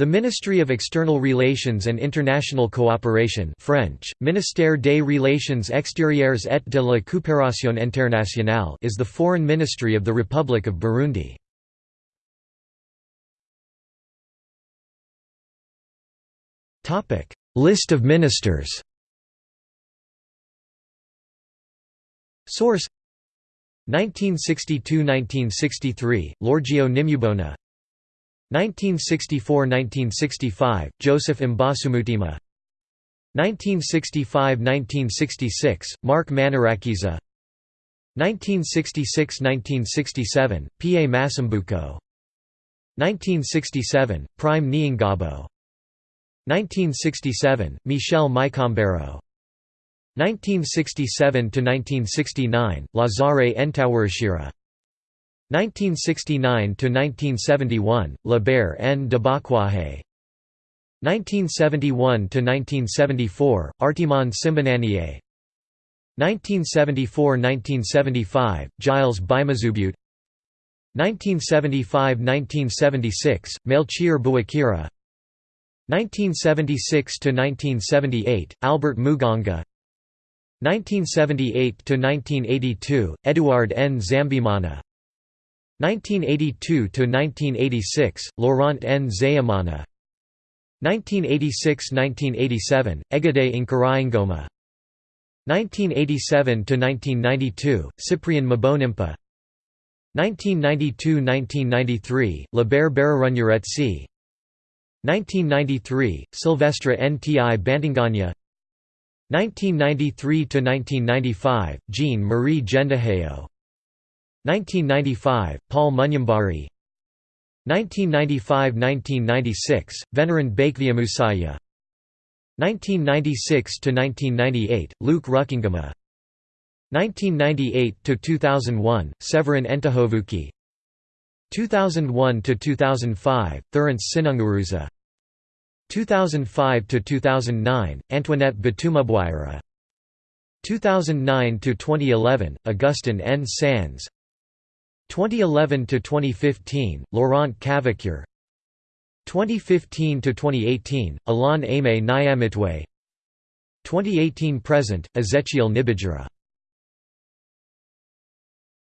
The Ministry of External Relations and International Cooperation French, Ministère des Relations Extérieures et de la Coopération Internationale is the foreign ministry of the Republic of Burundi. List of ministers Source 1962–1963, Lorgio Nimubona 1964–1965, Joseph Mbasumutima. 1965–1966, Marc Manirakiza 1966–1967, P. A. Masumbuko 1967, Prime Niyongabo 1967, Michel Micombero 1967–1969, Lazare Ntawurishira 1969–1971, Libère Ndabakwaje 1971–1974, Artémon Simbananiye 1974–1975, Gilles Bimazubute 1975–1976, Melchior Bwakira 1976–1978, Albert Muganga. 1978–1982, Édouard Nzambimana 1982–1986, Laurent Nzeyimana 1986–1987, Egide Nkuriyingoma 1987–1992, Cyprien Mbonimpa. 1992–1993, Libère Bararunyeretse 1993, Sylvestre Nti Bantinganya. 1993–1995, Jean-Marie Ngendahayo 1995, Paul Munyambari. 1995–1996, Vénérand Bakevyumusaya 1996–1998, Luc Rukingama 1998–2001, Severin Ntahomvukiye 2001–2005, Térence Sinunguruza 2005–2009, Antoinette Batumubwira 2009–2011, Augustin Nsanze 2011 to 2015 Laurent Kavakure 2015 to 2018 Alain Aimé Nyamitwe 2018 present Ezechiel Nibigira